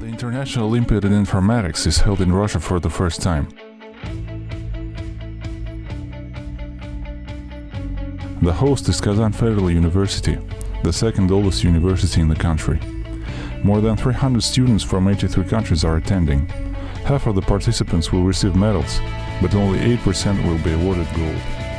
National Olympiad in Informatics is held in Russia for the first time. The host is Kazan Federal University, the second oldest university in the country. More than 300 students from 83 countries are attending. Half of the participants will receive medals, but only 8% will be awarded gold.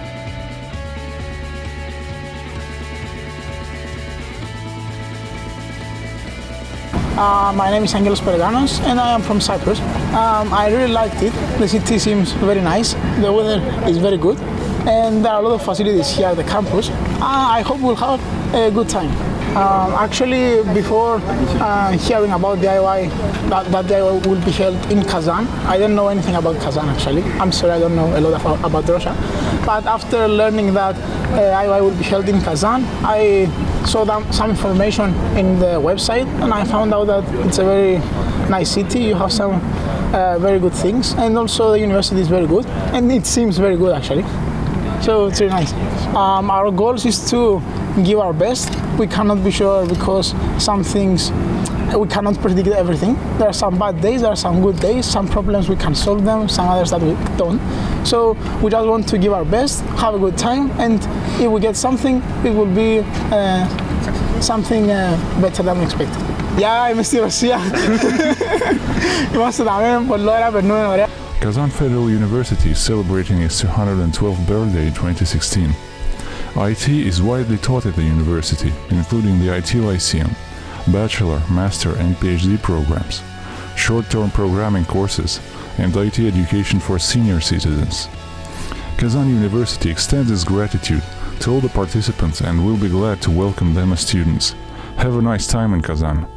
Uh, my name is Angelos Perganos and I am from Cyprus. Um, I really liked it. The city seems very nice. The weather is very good and there are a lot of facilities here at the campus. Uh, I hope we'll have a good time. Um, actually, before uh, hearing about DIY, that, that DIY will be held in Kazan, I didn't know anything about Kazan actually. I'm sorry I don't know a lot about, about Russia. But after learning that uh, DIY will be held in Kazan, I saw some information in the website and I found out that it's a very nice city. You have some uh, very good things and also the university is very good and it seems very good actually. So it's really nice. Um, our goals is to give our best. We cannot be sure because some things we cannot predict everything. There are some bad days, there are some good days, some problems we can solve them, some others that we don't. So we just want to give our best, have a good time, and if we get something, it will be uh, something uh, better than we expected. Yeah, είμαι στη Ρωσία. Είμαστε εδώ, πολύ ώρα, περνούμε ωραία. Kazan Federal University is celebrating its 212th birthday in 2016. IT is widely taught at the university, including the IT Lyceum, bachelor, master and PhD programs, short-term programming courses, and IT education for senior citizens. Kazan University extends its gratitude to all the participants and will be glad to welcome them as students. Have a nice time in Kazan.